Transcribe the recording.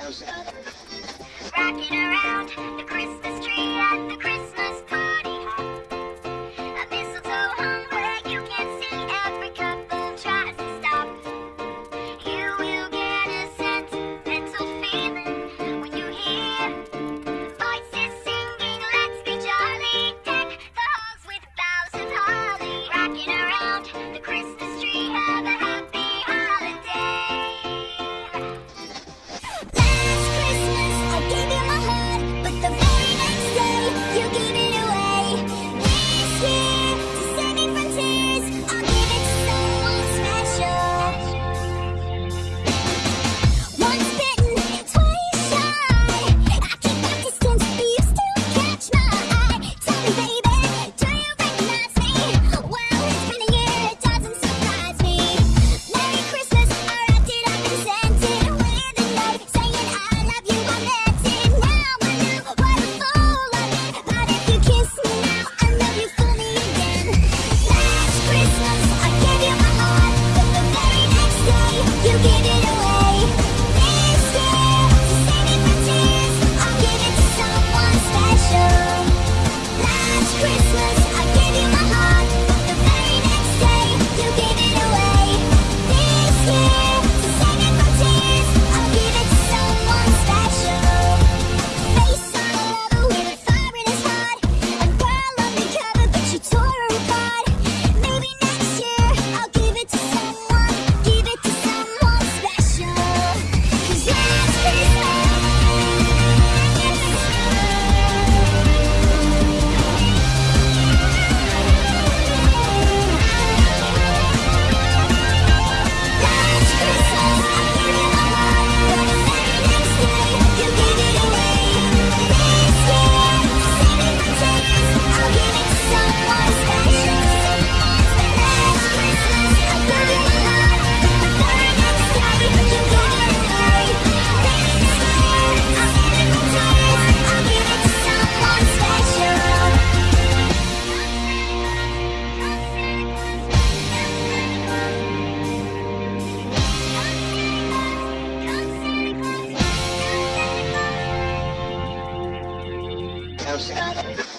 Rocking around the Christmas house.